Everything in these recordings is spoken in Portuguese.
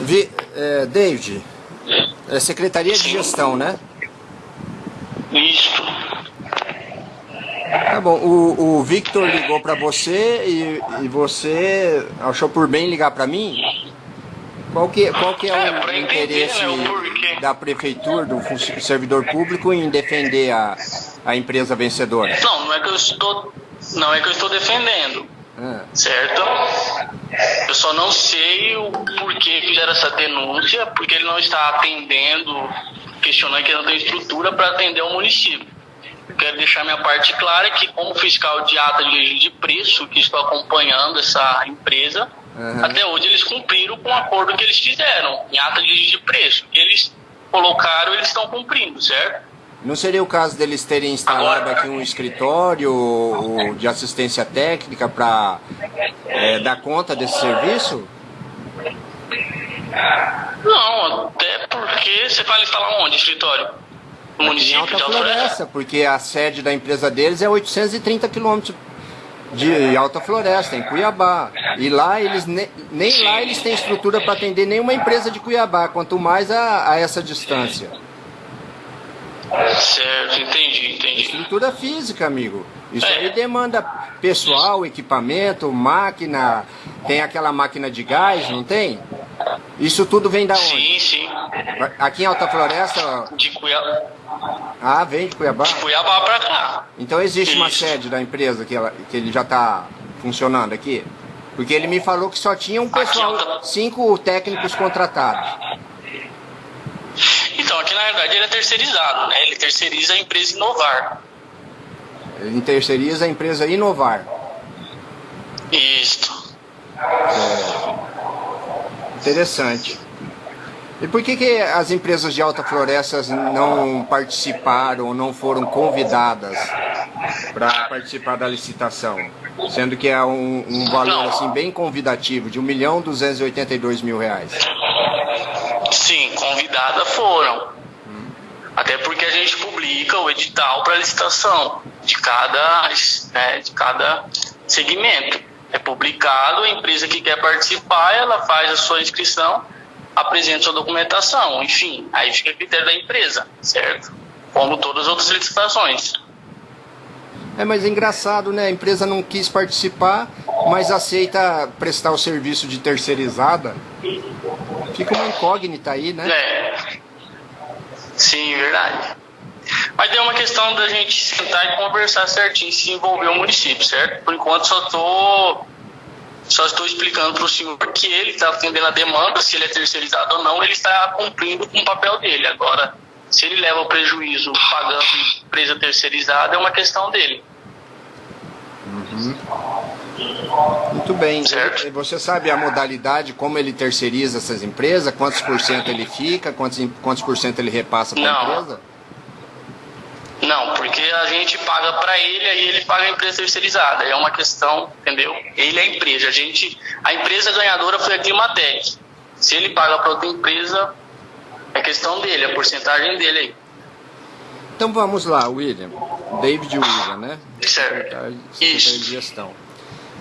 Vi, é, David, é Secretaria de Gestão, né? Isso. Tá bom, o, o Victor ligou para você e, e você achou por bem ligar para mim? Qual que, qual que é, É, o entender, interesse né, da prefeitura, do servidor público em defender a, a empresa vencedora? Não, não é que eu estou. Não é que eu estou defendendo, Ah, certo? Só não sei o porquê fizeram essa denúncia, porque ele não está atendendo, questionando que ele não tem estrutura para atender o município. Eu quero deixar minha parte clara que, como fiscal de ata de registro de preço, que estou acompanhando essa empresa, Aham. até hoje eles cumpriram com o acordo que eles fizeram, em ata de registro de preço. Que eles colocaram, eles estão cumprindo, certo? Não seria o caso deles terem instalado aqui um escritório de assistência técnica para dar conta desse serviço? Não, até porque você vai instalar onde, escritório? No Em município Alta de Alta Floresta? Floresta, porque a sede da empresa deles é 830 quilômetros de Alta Floresta, em Cuiabá. E lá eles ne- nem lá eles têm estrutura para atender nenhuma empresa de Cuiabá, quanto mais a, a essa distância. Certo, entendi, entendi. Estrutura física, amigo. Isso É. aí demanda pessoal, equipamento, máquina. Tem aquela máquina de gás, não tem? Isso tudo vem da onde? Sim, sim. Aqui em Alta Floresta, De Cuiabá, ah, vem de Cuiabá. de Cuiabá pra cá. Então existe uma Isso. sede da empresa que, ela, que ele já está funcionando aqui? Porque ele me falou que só tinha um pessoal, cinco técnicos contratados. Aqui na verdade ele é terceirizado, né? Ele terceiriza a empresa Inovar. Ele terceiriza a empresa Inovar. Isto. Interessante. E por que, que as empresas de alta floresta não participaram ou não foram convidadas para participar da licitação? Sendo que é um, um valor assim bem convidativo, de 1 milhão 282 mil reais. Sim, convidadas foram. Até porque a gente publica o edital para licitação de cada, né, de cada segmento. É publicado, a empresa que quer participar, ela faz a sua inscrição, apresenta sua documentação, enfim, aí fica a critério da empresa, certo? Como todas as outras licitações. É, mas é engraçado, né? A empresa não quis participar, mas aceita prestar o serviço de terceirizada. Fica uma incógnita aí, né? É. Sim, verdade. Mas é uma questão da gente sentar e conversar certinho, se envolver o município, certo? Por enquanto só tô só estou explicando para o senhor que ele está atendendo a demanda, se ele é terceirizado ou não, ele está cumprindo com o papel dele. Agora, se ele leva o prejuízo pagando empresa terceirizada, é uma questão dele. Muito bem. Certo. E Você sabe a modalidade, como ele terceiriza essas empresas? Quantos por cento ele fica? Quantos, quantos por cento ele repassa para a empresa? Não, porque a gente paga para ele, aí ele paga a empresa terceirizada. É uma questão, entendeu? Ele é a empresa. A gente, a empresa ganhadora foi a Climatec. Se ele paga para outra empresa, é questão dele, a porcentagem dele aí. Então vamos lá, William. David William, né? Certo. Secretário secretário Isso. de gestão.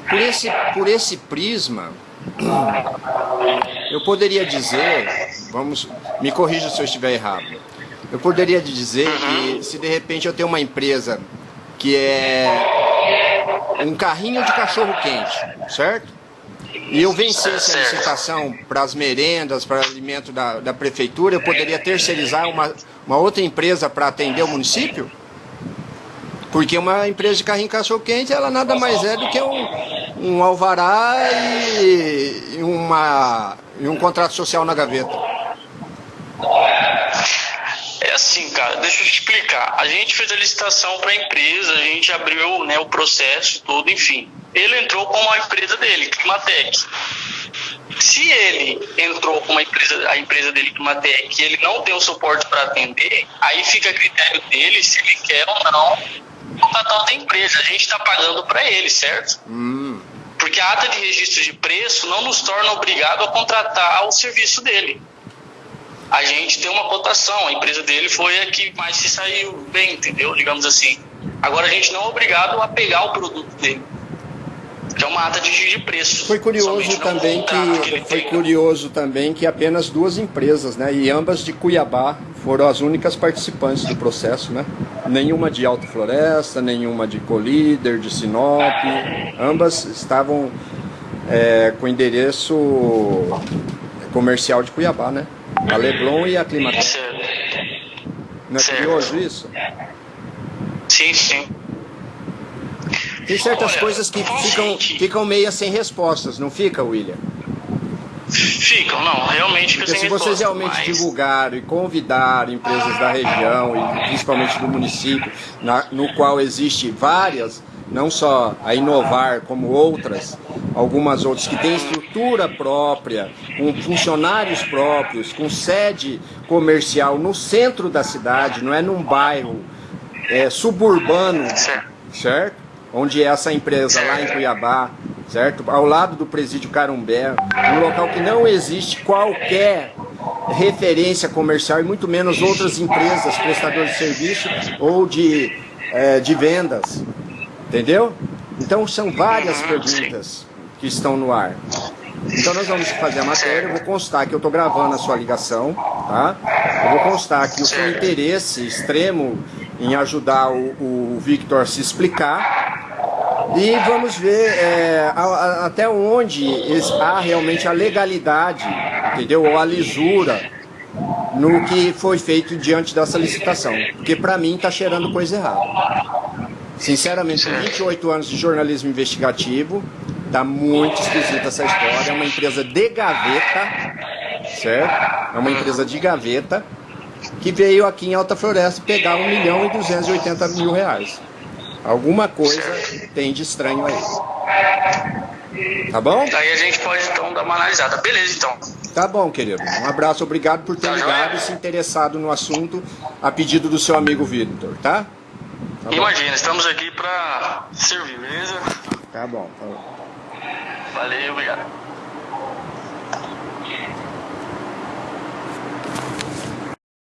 Por esse, por esse prisma, eu poderia dizer, vamos, me corrija se eu estiver errado. Eu poderia dizer que se de repente eu tenho uma empresa que é um carrinho de cachorro quente, certo? E eu vencesse a licitação para as merendas, para alimento da, da prefeitura, eu poderia terceirizar uma, uma outra empresa para atender o município? Porque uma empresa de carrinho cachorro quente, ela nada mais é do que um, um alvará e, uma, e um contrato social na gaveta. É assim, cara, deixa eu te explicar. A gente fez a licitação para a empresa, a gente abriu né, o processo todo, enfim. Ele entrou com a empresa dele, Climatec. Se ele entrou com uma empresa, a empresa dele, Climatec, e ele não tem o suporte para atender, aí fica a critério dele se ele quer ou não contratar outra empresa. A gente está pagando para ele, certo? Hum, Porque a ata de registro de preço não nos torna obrigado a contratar o serviço dele. A gente tem uma cotação, a empresa dele foi a que mais se saiu bem, entendeu? Digamos assim. Agora a gente não é obrigado a pegar o produto dele. Que é uma ata de, de preço. Foi curioso também que, que foi curioso também que apenas duas empresas, né, e ambas de Cuiabá foram as únicas participantes do processo, né? Nenhuma de Alta Floresta, nenhuma de Colíder, de Sinop, ambas estavam é, com endereço comercial de Cuiabá, né? A Leblon e a Climatex. Não é curioso isso? Sim, sim. Tem certas Olha, coisas que ficam, ficam meio sem respostas, não fica, William? Ficam, não, realmente Porque se vocês realmente mas... divulgaram e convidaram empresas da região e principalmente do município, na, no qual existe várias, não só a Inovar, como outras, algumas outras que têm estrutura própria, com funcionários próprios, com sede comercial no centro da cidade, não é num bairro é, suburbano, certo? Onde é essa empresa lá em Cuiabá, certo? Ao lado do presídio Carumbé, um local que não existe qualquer referência comercial e muito menos outras empresas prestadoras de serviço ou de, é, de vendas, entendeu? Então são várias perguntas que estão no ar. Então nós vamos fazer a matéria, eu vou constar que eu estou gravando a sua ligação, tá? Eu vou constar que o seu interesse extremo em ajudar o, o Victor a se explicar e vamos ver é, a, a, até onde há realmente a legalidade, entendeu? Ou a lisura no que foi feito diante dessa licitação. Porque para mim está cheirando coisa errada. Sinceramente, com 28 anos de jornalismo investigativo, tá muito esquisita essa história. É uma empresa de gaveta, certo? É uma empresa de gaveta que veio aqui em Alta Floresta pegar 1 milhão e 280 mil reais. Alguma coisa tem de estranho aí. Tá bom? Daí a gente pode então dar uma analisada. Beleza, então. Tá bom, querido. Um abraço, obrigado por ter tá ligado e se interessado no assunto a pedido do seu amigo Vitor, tá? tá Imagina, estamos aqui para servir, beleza? Tá bom, tá bom. Valeu, obrigado.